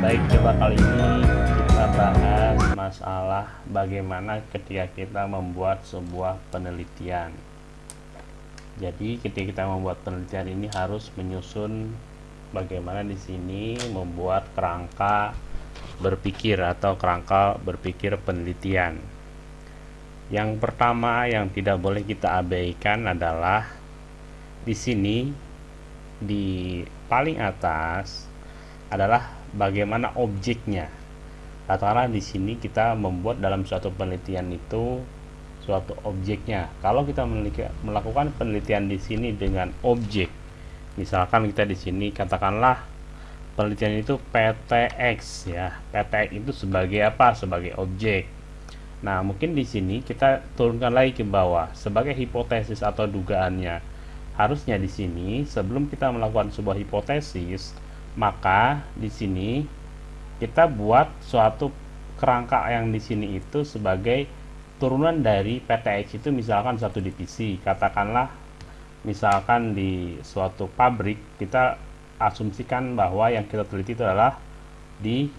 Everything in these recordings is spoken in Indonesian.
Baik, coba kali ini kita bahas masalah bagaimana ketika kita membuat sebuah penelitian. Jadi, ketika kita membuat penelitian ini harus menyusun bagaimana di sini membuat kerangka berpikir atau kerangka berpikir penelitian. Yang pertama yang tidak boleh kita abaikan adalah di sini di paling atas adalah bagaimana objeknya. Katakanlah di sini kita membuat dalam suatu penelitian itu suatu objeknya. Kalau kita melakukan penelitian di sini dengan objek, misalkan kita di sini katakanlah penelitian itu PTX ya. PTX itu sebagai apa? Sebagai objek. Nah, mungkin di sini kita turunkan lagi ke bawah sebagai hipotesis atau dugaannya. Harusnya di sini sebelum kita melakukan sebuah hipotesis, maka di sini kita buat suatu kerangka yang di sini itu sebagai turunan dari PTX itu misalkan satu divisi. Katakanlah misalkan di suatu pabrik kita asumsikan bahwa yang kita teliti itu adalah di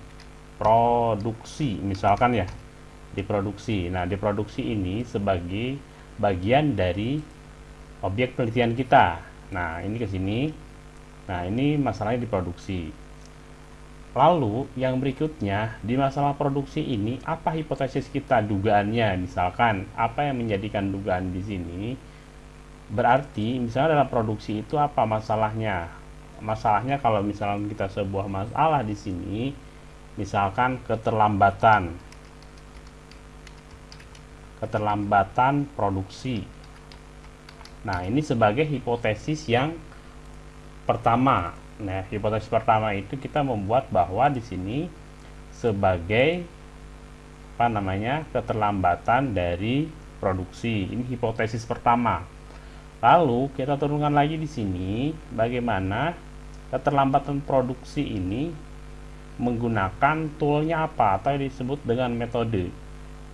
produksi misalkan ya di produksi. Nah di produksi ini sebagai bagian dari objek penelitian kita. Nah ini ke sini Nah, ini masalahnya di produksi. Lalu, yang berikutnya, di masalah produksi ini, apa hipotesis kita dugaannya? Misalkan, apa yang menjadikan dugaan di sini? Berarti, misalnya dalam produksi itu apa masalahnya? Masalahnya kalau misalnya kita sebuah masalah di sini, misalkan keterlambatan. Keterlambatan produksi. Nah, ini sebagai hipotesis yang pertama. Nah, hipotesis pertama itu kita membuat bahwa di sini sebagai apa namanya keterlambatan dari produksi. Ini hipotesis pertama. Lalu kita turunkan lagi di sini bagaimana keterlambatan produksi ini menggunakan toolnya apa atau disebut dengan metode.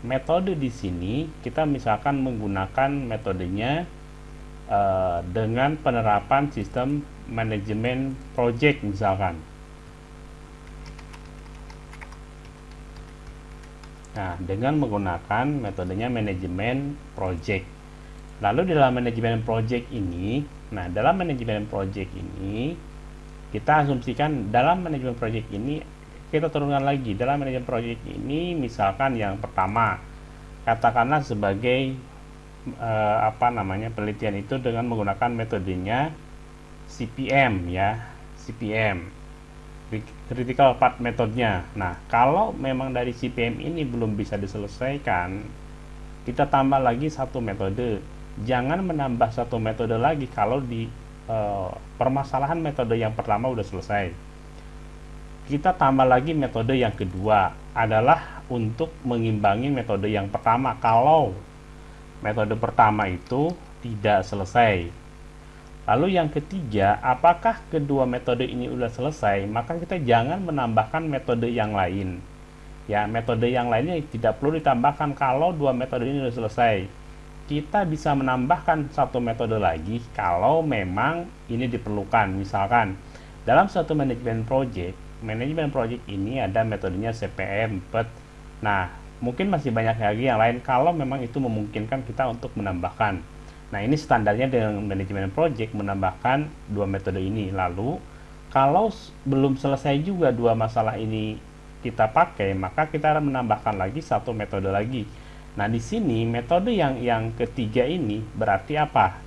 Metode di sini kita misalkan menggunakan metodenya uh, dengan penerapan sistem manajemen project misalkan. Nah, dengan menggunakan metodenya manajemen project. Lalu dalam manajemen project ini, nah dalam manajemen project ini kita asumsikan dalam manajemen project ini kita turunkan lagi dalam manajemen project ini misalkan yang pertama katakanlah sebagai eh, apa namanya penelitian itu dengan menggunakan metodenya CPM ya CPM critical path metodenya nah kalau memang dari CPM ini belum bisa diselesaikan kita tambah lagi satu metode. Jangan menambah satu metode lagi kalau di uh, permasalahan metode yang pertama udah selesai. Kita tambah lagi metode yang kedua adalah untuk mengimbangi metode yang pertama. Kalau metode pertama itu tidak selesai Lalu yang ketiga, apakah kedua metode ini sudah selesai? Maka kita jangan menambahkan metode yang lain. Ya, metode yang lainnya tidak perlu ditambahkan kalau dua metode ini sudah selesai. Kita bisa menambahkan satu metode lagi kalau memang ini diperlukan. Misalkan dalam satu manajemen project, manajemen project ini ada metodenya CPM, PET. Nah, mungkin masih banyak lagi yang lain kalau memang itu memungkinkan kita untuk menambahkan. Nah, ini standarnya dengan manajemen project menambahkan dua metode ini. Lalu, kalau belum selesai juga dua masalah ini kita pakai, maka kita menambahkan lagi satu metode lagi. Nah, di sini metode yang yang ketiga ini berarti apa?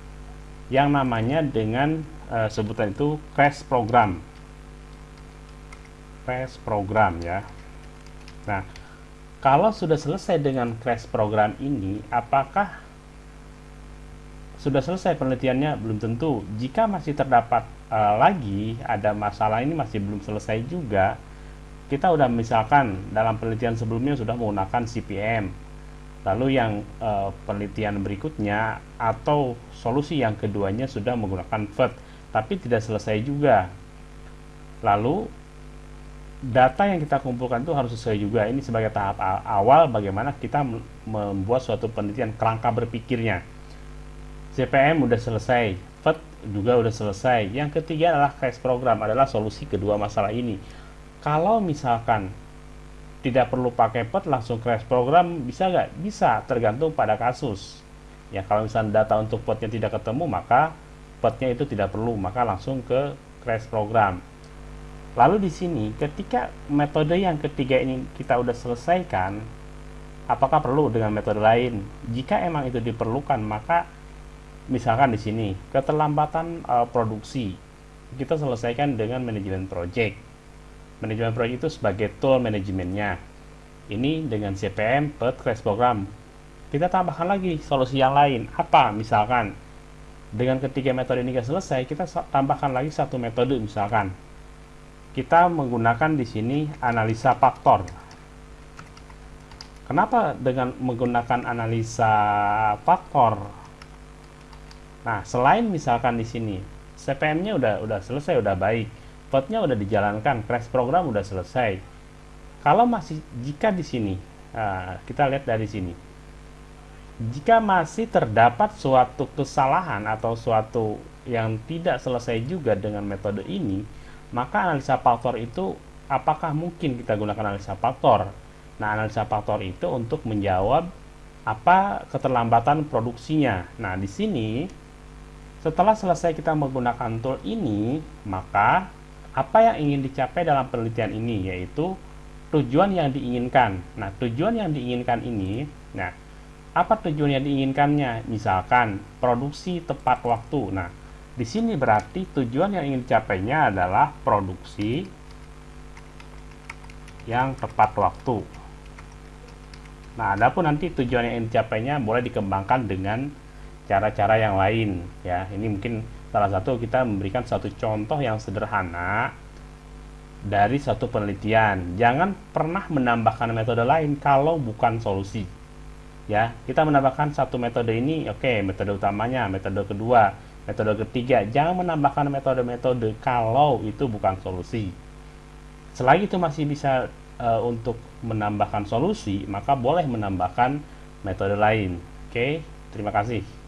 Yang namanya dengan e, sebutan itu crash program. Crash program ya. Nah, kalau sudah selesai dengan crash program ini, apakah sudah selesai penelitiannya belum tentu. Jika masih terdapat uh, lagi ada masalah ini masih belum selesai juga, kita udah misalkan dalam penelitian sebelumnya sudah menggunakan CPM. Lalu yang uh, penelitian berikutnya atau solusi yang keduanya sudah menggunakan FET, tapi tidak selesai juga. Lalu data yang kita kumpulkan itu harus sesuai juga. Ini sebagai tahap awal bagaimana kita membuat suatu penelitian kerangka berpikirnya CPM udah selesai, FET juga udah selesai. Yang ketiga adalah crash program adalah solusi kedua masalah ini. kalau misalkan tidak perlu pakai pet langsung crash program bisa nggak bisa tergantung pada kasus ya kalau misalnya data untuk petnya tidak ketemu maka petnya itu tidak perlu maka langsung ke crash program lalu di sini ketika metode yang ketiga ini kita udah selesaikan apakah perlu dengan metode lain jika emang itu diperlukan maka misalkan di sini keterlambatan uh, produksi kita selesaikan dengan manajemen project. Manajemen project itu sebagai tool manajemennya. Ini dengan CPM per crash program. Kita tambahkan lagi solusi yang lain. Apa? Misalkan dengan ketiga metode ini selesai kita tambahkan lagi satu metode misalkan. Kita menggunakan di sini analisa faktor. Kenapa dengan menggunakan analisa faktor nah selain misalkan di sini CPM-nya udah udah selesai udah baik Potnya udah dijalankan, crash program udah selesai. Kalau masih jika di sini, nah, kita lihat dari sini, jika masih terdapat suatu kesalahan atau suatu yang tidak selesai juga dengan metode ini, maka analisa faktor itu apakah mungkin kita gunakan analisa faktor? Nah, analisa faktor itu untuk menjawab apa keterlambatan produksinya. Nah, di sini setelah selesai kita menggunakan tool ini, maka apa yang ingin dicapai dalam penelitian ini yaitu tujuan yang diinginkan. Nah, tujuan yang diinginkan ini, nah, apa tujuan yang diinginkannya? Misalkan produksi tepat waktu. Nah, di sini berarti tujuan yang ingin dicapainya adalah produksi yang tepat waktu. Nah, adapun nanti tujuan yang ingin dicapainya boleh dikembangkan dengan cara-cara yang lain ya. Ini mungkin salah satu kita memberikan satu contoh yang sederhana dari satu penelitian. Jangan pernah menambahkan metode lain kalau bukan solusi. Ya, kita menambahkan satu metode ini, oke, okay, metode utamanya, metode kedua, metode ketiga. Jangan menambahkan metode-metode kalau itu bukan solusi. Selagi itu masih bisa uh, untuk menambahkan solusi, maka boleh menambahkan metode lain. Oke, okay? terima kasih.